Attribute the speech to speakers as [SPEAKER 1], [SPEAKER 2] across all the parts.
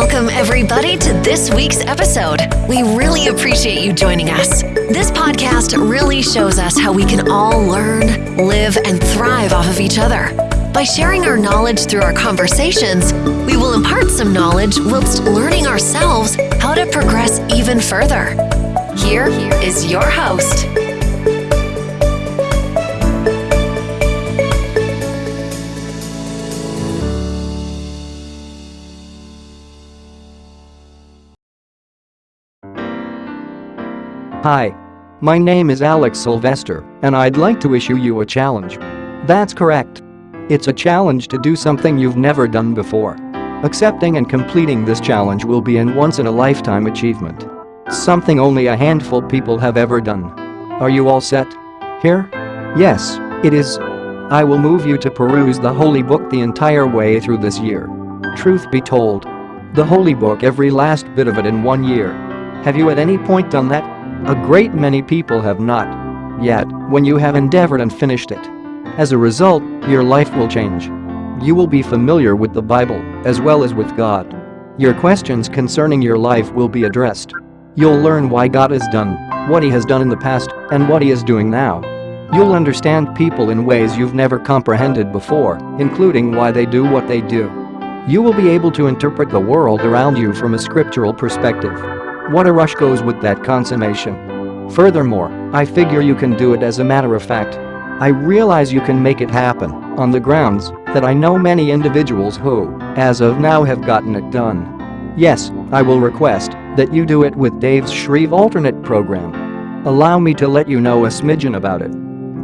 [SPEAKER 1] Welcome, everybody, to this week's episode. We really appreciate you joining us. This podcast really shows us how we can all learn, live, and thrive off of each other. By sharing our knowledge through our conversations, we will impart some knowledge whilst learning ourselves how to progress even further. Here is your host,
[SPEAKER 2] Hi. My name is Alex Sylvester, and I'd like to issue you a challenge. That's correct. It's a challenge to do something you've never done before. Accepting and completing this challenge will be an once-in-a-lifetime achievement. Something only a handful of people have ever done. Are you all set? Here? Yes, it is. I will move you to peruse the Holy Book the entire way through this year. Truth be told. The Holy Book every last bit of it in one year. Have you at any point done that? A great many people have not. Yet, when you have endeavored and finished it. As a result, your life will change. You will be familiar with the Bible, as well as with God. Your questions concerning your life will be addressed. You'll learn why God has done what He has done in the past and what He is doing now. You'll understand people in ways you've never comprehended before, including why they do what they do. You will be able to interpret the world around you from a scriptural perspective. What a rush goes with that consummation. Furthermore, I figure you can do it as a matter of fact. I realize you can make it happen, on the grounds that I know many individuals who, as of now have gotten it done. Yes, I will request that you do it with Dave's Shreve alternate program. Allow me to let you know a smidgen about it.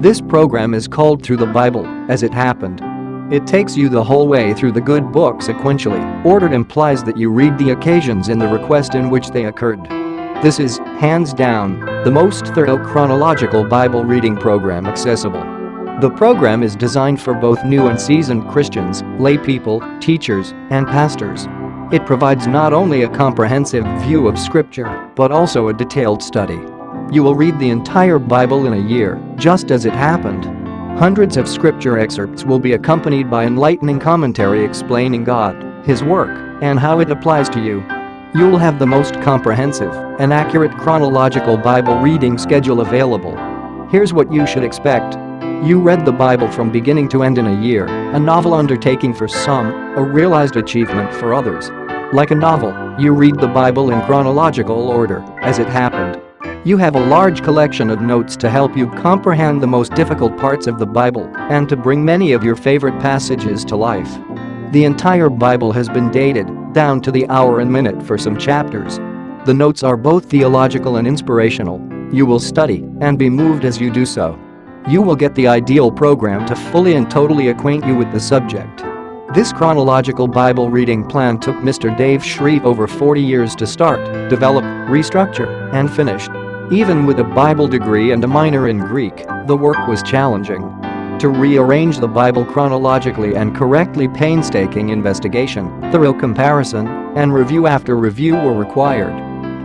[SPEAKER 2] This program is called Through the Bible, as it happened. It takes you the whole way through the good book sequentially, ordered implies that you read the occasions in the request in which they occurred. This is, hands down, the most thorough chronological Bible reading program accessible. The program is designed for both new and seasoned Christians, lay people, teachers, and pastors. It provides not only a comprehensive view of Scripture, but also a detailed study. You will read the entire Bible in a year, just as it happened, Hundreds of scripture excerpts will be accompanied by enlightening commentary explaining God, His work, and how it applies to you. You'll have the most comprehensive and accurate chronological Bible reading schedule available. Here's what you should expect. You read the Bible from beginning to end in a year, a novel undertaking for some, a realized achievement for others. Like a novel, you read the Bible in chronological order, as it happened. You have a large collection of notes to help you comprehend the most difficult parts of the Bible and to bring many of your favorite passages to life. The entire Bible has been dated, down to the hour and minute for some chapters. The notes are both theological and inspirational. You will study and be moved as you do so. You will get the ideal program to fully and totally acquaint you with the subject. This chronological Bible reading plan took Mr. Dave Shreve over 40 years to start, develop, restructure, and finish. Even with a Bible degree and a minor in Greek, the work was challenging. To rearrange the Bible chronologically and correctly painstaking investigation, thorough comparison, and review after review were required.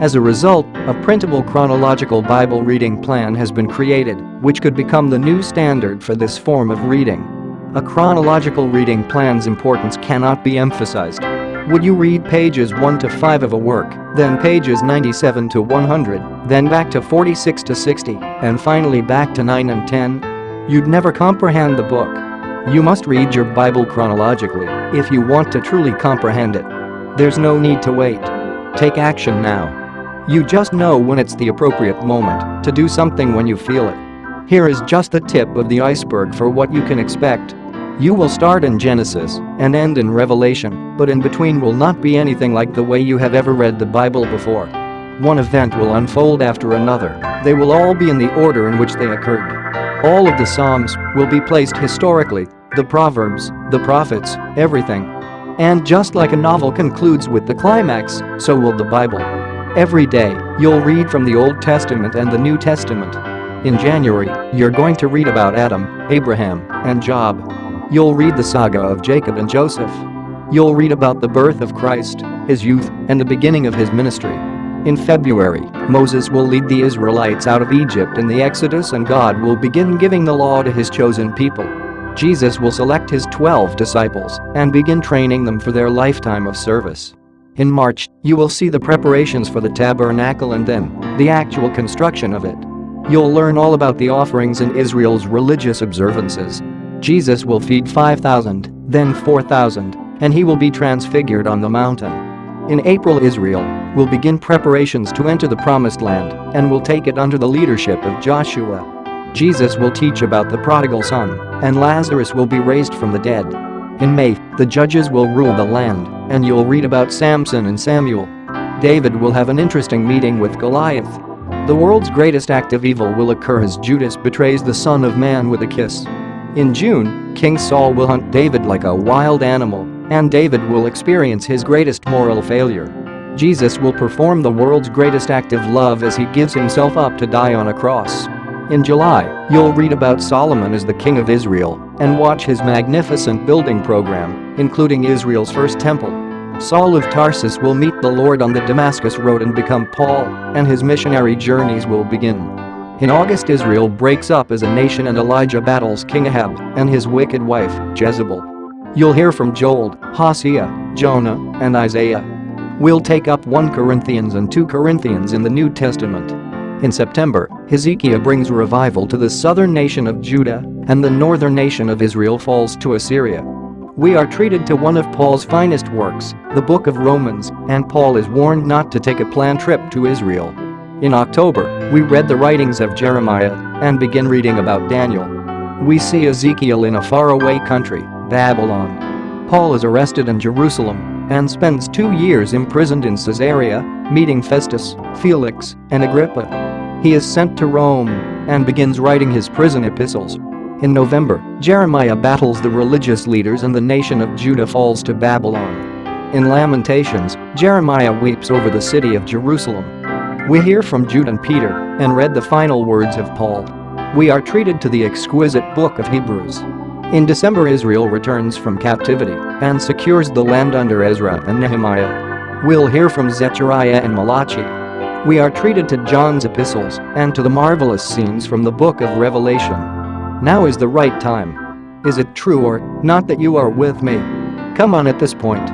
[SPEAKER 2] As a result, a printable chronological Bible reading plan has been created, which could become the new standard for this form of reading. A chronological reading plan's importance cannot be emphasized. Would you read pages 1 to 5 of a work, then pages 97 to 100, then back to 46 to 60, and finally back to 9 and 10? You'd never comprehend the book. You must read your Bible chronologically if you want to truly comprehend it. There's no need to wait. Take action now. You just know when it's the appropriate moment to do something when you feel it. Here is just the tip of the iceberg for what you can expect you will start in Genesis and end in Revelation, but in between will not be anything like the way you have ever read the Bible before. One event will unfold after another, they will all be in the order in which they occurred. All of the Psalms will be placed historically, the Proverbs, the Prophets, everything. And just like a novel concludes with the climax, so will the Bible. Every day, you'll read from the Old Testament and the New Testament. In January, you're going to read about Adam, Abraham, and Job. You'll read the saga of Jacob and Joseph. You'll read about the birth of Christ, his youth, and the beginning of his ministry. In February, Moses will lead the Israelites out of Egypt in the Exodus and God will begin giving the law to his chosen people. Jesus will select his 12 disciples and begin training them for their lifetime of service. In March, you will see the preparations for the tabernacle and then, the actual construction of it. You'll learn all about the offerings and Israel's religious observances. Jesus will feed 5,000, then 4,000, and he will be transfigured on the mountain. In April Israel will begin preparations to enter the promised land and will take it under the leadership of Joshua. Jesus will teach about the prodigal son, and Lazarus will be raised from the dead. In May, the judges will rule the land, and you'll read about Samson and Samuel. David will have an interesting meeting with Goliath. The world's greatest act of evil will occur as Judas betrays the Son of Man with a kiss. In June, King Saul will hunt David like a wild animal, and David will experience his greatest moral failure. Jesus will perform the world's greatest act of love as he gives himself up to die on a cross. In July, you'll read about Solomon as the king of Israel and watch his magnificent building program, including Israel's first temple. Saul of Tarsus will meet the Lord on the Damascus road and become Paul, and his missionary journeys will begin. In August Israel breaks up as a nation and Elijah battles King Ahab and his wicked wife, Jezebel. You'll hear from Joel, Hosea, Jonah, and Isaiah. We'll take up 1 Corinthians and 2 Corinthians in the New Testament. In September, Hezekiah brings revival to the southern nation of Judah, and the northern nation of Israel falls to Assyria. We are treated to one of Paul's finest works, the book of Romans, and Paul is warned not to take a planned trip to Israel. In October, we read the writings of Jeremiah and begin reading about Daniel. We see Ezekiel in a faraway country, Babylon. Paul is arrested in Jerusalem and spends two years imprisoned in Caesarea, meeting Festus, Felix, and Agrippa. He is sent to Rome and begins writing his prison epistles. In November, Jeremiah battles the religious leaders and the nation of Judah falls to Babylon. In Lamentations, Jeremiah weeps over the city of Jerusalem. We hear from Jude and Peter and read the final words of Paul. We are treated to the exquisite book of Hebrews. In December Israel returns from captivity and secures the land under Ezra and Nehemiah. We'll hear from Zechariah and Malachi we are treated to John's epistles and to the marvelous scenes from the book of Revelation. Now is the right time. Is it true or not that you are with me? Come on at this point.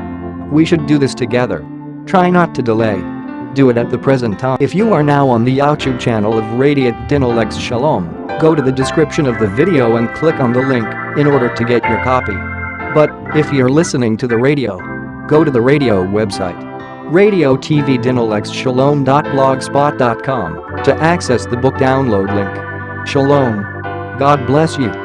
[SPEAKER 2] We should do this together. Try not to delay. Do it at the present time. If you are now on the YouTube channel of Radiant Dinolex Shalom, go to the description of the video and click on the link in order to get your copy. But if you're listening to the radio, go to the radio website Radio TV to access the book download link. Shalom. God bless you.